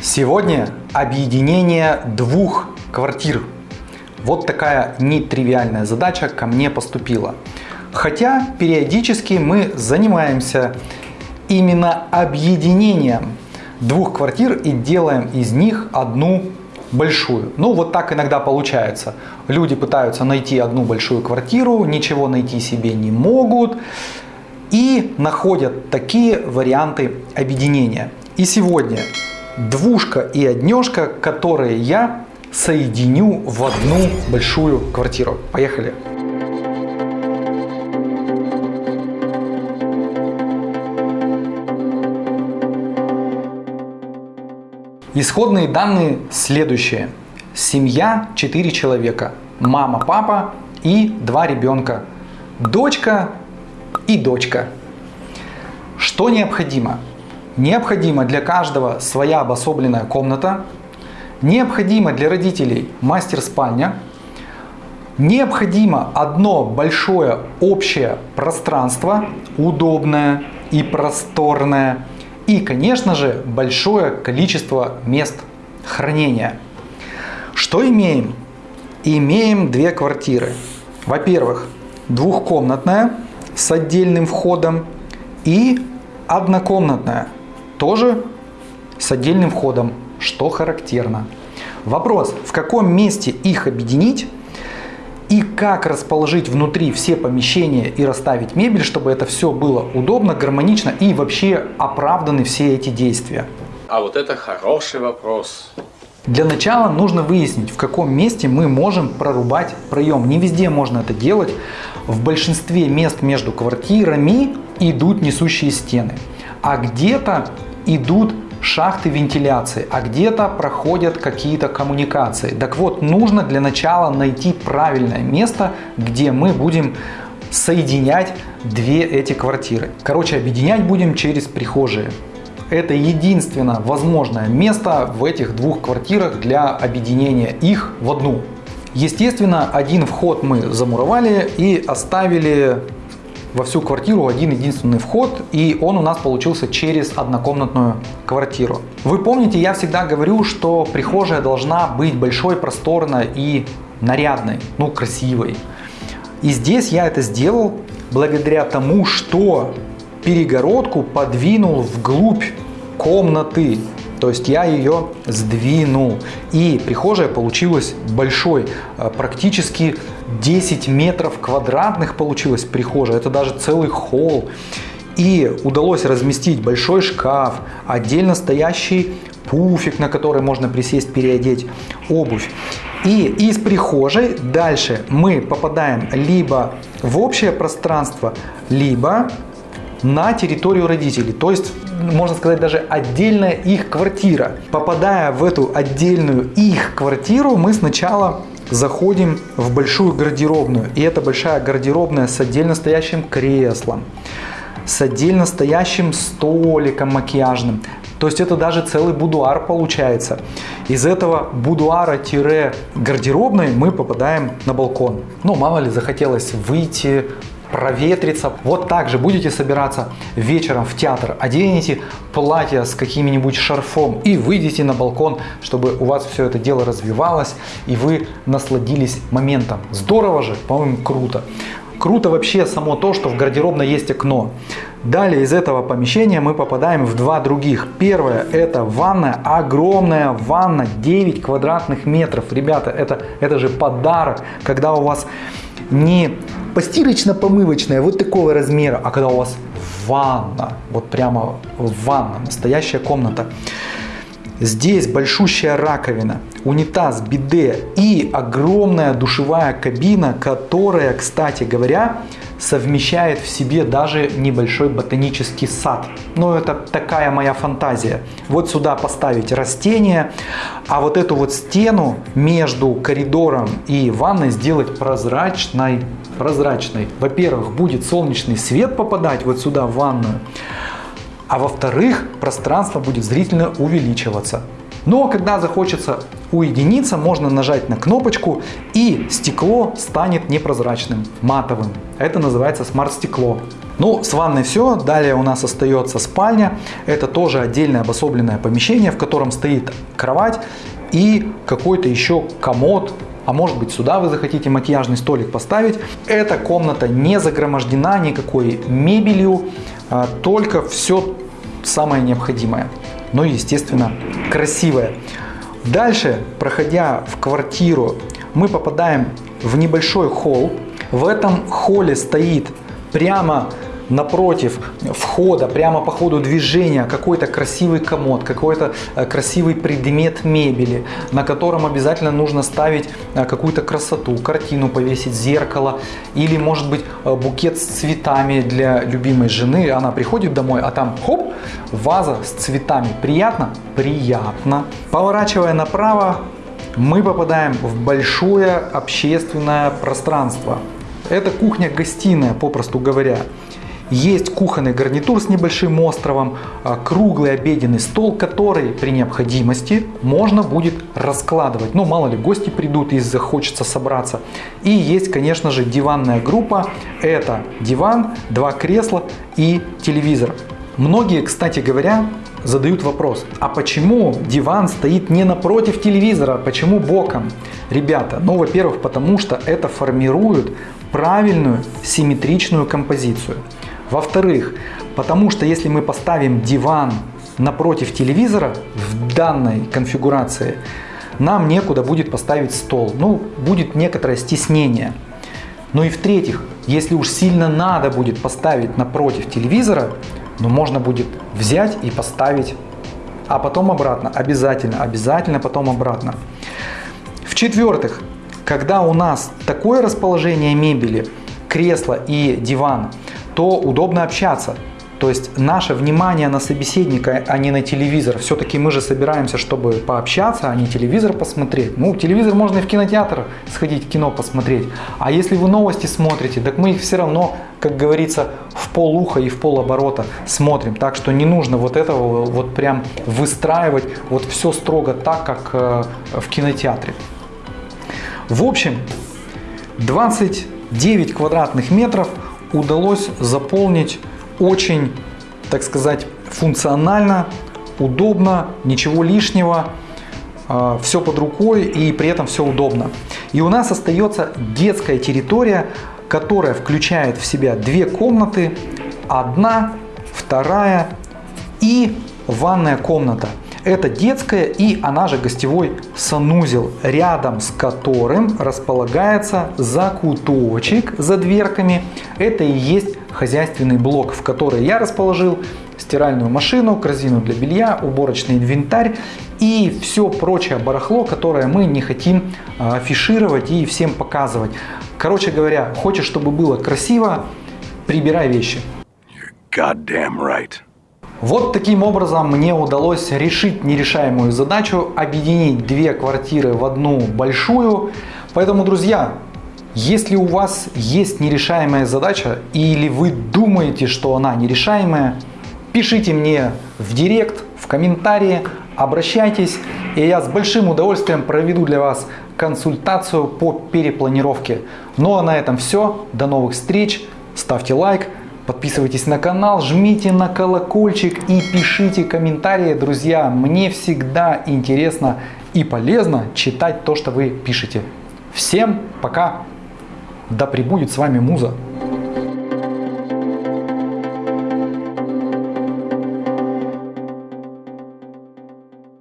Сегодня объединение двух квартир. Вот такая нетривиальная задача ко мне поступила. Хотя периодически мы занимаемся именно объединением двух квартир и делаем из них одну большую. Ну вот так иногда получается. Люди пытаются найти одну большую квартиру, ничего найти себе не могут и находят такие варианты объединения. И сегодня двушка и однешка, которые я соединю в одну большую квартиру. Поехали! Исходные данные следующие. Семья 4 человека. Мама, папа и два ребенка. Дочка и дочка. Что необходимо? Необходимо для каждого своя обособленная комната. Необходимо для родителей мастер-спальня. Необходимо одно большое общее пространство, удобное и просторное. И, конечно же, большое количество мест хранения. Что имеем? Имеем две квартиры. Во-первых, двухкомнатная с отдельным входом и однокомнатная тоже с отдельным входом, что характерно. Вопрос, в каком месте их объединить и как расположить внутри все помещения и расставить мебель, чтобы это все было удобно, гармонично и вообще оправданы все эти действия. А вот это хороший вопрос. Для начала нужно выяснить, в каком месте мы можем прорубать проем. Не везде можно это делать. В большинстве мест между квартирами идут несущие стены, а где-то идут шахты вентиляции, а где-то проходят какие-то коммуникации. Так вот, нужно для начала найти правильное место, где мы будем соединять две эти квартиры. Короче, объединять будем через прихожие. Это единственное возможное место в этих двух квартирах для объединения их в одну. Естественно, один вход мы замуровали и оставили во всю квартиру один единственный вход, и он у нас получился через однокомнатную квартиру. Вы помните, я всегда говорю, что прихожая должна быть большой, просторной и нарядной, ну красивой. И здесь я это сделал благодаря тому, что перегородку подвинул вглубь комнаты. То есть я ее сдвинул. И прихожая получилась большой. Э, практически 10 метров квадратных получилась прихожая. Это даже целый холл. И удалось разместить большой шкаф, отдельно стоящий пуфик, на который можно присесть, переодеть обувь. И из прихожей дальше мы попадаем либо в общее пространство, либо на территорию родителей. То есть, можно сказать, даже отдельная их квартира. Попадая в эту отдельную их квартиру, мы сначала заходим в большую гардеробную. И это большая гардеробная с отдельно стоящим креслом, с отдельно стоящим столиком макияжным. То есть это даже целый будуар получается. Из этого будуара-гардеробной мы попадаем на балкон. Ну, мало ли, захотелось выйти, проветриться. Вот так же будете собираться вечером в театр, оденете платье с каким-нибудь шарфом и выйдете на балкон, чтобы у вас все это дело развивалось и вы насладились моментом. Здорово же, по-моему, круто. Круто вообще само то, что в гардеробной есть окно. Далее из этого помещения мы попадаем в два других. Первое это ванная, огромная ванна, 9 квадратных метров. Ребята, это, это же подарок, когда у вас не постирочно-помывочная вот такого размера, а когда у вас ванна, вот прямо ванна, настоящая комната. Здесь большущая раковина, унитаз, биде и огромная душевая кабина, которая, кстати говоря, совмещает в себе даже небольшой ботанический сад. Но это такая моя фантазия. Вот сюда поставить растения, а вот эту вот стену между коридором и ванной сделать прозрачной. прозрачной. Во-первых, будет солнечный свет попадать вот сюда в ванную. А во-вторых, пространство будет зрительно увеличиваться. Но когда захочется уединиться, можно нажать на кнопочку и стекло станет непрозрачным, матовым. Это называется смарт-стекло. Ну, с ванной все. Далее у нас остается спальня. Это тоже отдельное обособленное помещение, в котором стоит кровать и какой-то еще комод, а может быть сюда вы захотите макияжный столик поставить. Эта комната не загромождена никакой мебелью, а только все самое необходимое. Но, естественно, красивое. Дальше, проходя в квартиру, мы попадаем в небольшой холл. В этом холле стоит прямо напротив входа, прямо по ходу движения, какой-то красивый комод, какой-то э, красивый предмет мебели, на котором обязательно нужно ставить э, какую-то красоту, картину повесить, зеркало или может быть э, букет с цветами для любимой жены. Она приходит домой, а там хоп, ваза с цветами. Приятно? Приятно. Поворачивая направо, мы попадаем в большое общественное пространство. Это кухня-гостиная, попросту говоря. Есть кухонный гарнитур с небольшим островом, а, круглый обеденный стол, который при необходимости можно будет раскладывать. Ну, мало ли, гости придут и захочется собраться. И есть, конечно же, диванная группа. Это диван, два кресла и телевизор. Многие, кстати говоря, задают вопрос, а почему диван стоит не напротив телевизора, почему боком? Ребята, ну, во-первых, потому что это формирует правильную симметричную композицию. Во-вторых, потому что если мы поставим диван напротив телевизора в данной конфигурации, нам некуда будет поставить стол. Ну, будет некоторое стеснение. Ну и в-третьих, если уж сильно надо будет поставить напротив телевизора, ну можно будет взять и поставить, а потом обратно, обязательно, обязательно потом обратно. В-четвертых, когда у нас такое расположение мебели, кресло и диван – то удобно общаться. То есть наше внимание на собеседника, а не на телевизор. Все-таки мы же собираемся, чтобы пообщаться, а не телевизор посмотреть. Ну, телевизор можно и в кинотеатр сходить, кино посмотреть. А если вы новости смотрите, так мы их все равно, как говорится, в полуха и в полоборота смотрим. Так что не нужно вот этого вот прям выстраивать вот все строго так, как э, в кинотеатре. В общем, 29 квадратных метров – удалось заполнить очень, так сказать, функционально, удобно, ничего лишнего, а, все под рукой и при этом все удобно. И у нас остается детская территория, которая включает в себя две комнаты, одна, вторая и ванная комната. Это детская и она же гостевой санузел, рядом с которым располагается закуточек за дверками. Это и есть хозяйственный блок, в который я расположил стиральную машину, корзину для белья, уборочный инвентарь и все прочее барахло, которое мы не хотим а, афишировать и всем показывать. Короче говоря, хочешь, чтобы было красиво, прибирай вещи. You're. Вот таким образом мне удалось решить нерешаемую задачу, объединить две квартиры в одну большую. Поэтому, друзья, если у вас есть нерешаемая задача или вы думаете, что она нерешаемая, пишите мне в директ, в комментарии, обращайтесь, и я с большим удовольствием проведу для вас консультацию по перепланировке. Ну а на этом все. До новых встреч. Ставьте лайк. Подписывайтесь на канал, жмите на колокольчик и пишите комментарии, друзья. Мне всегда интересно и полезно читать то, что вы пишете. Всем пока! Да пребудет с вами Муза!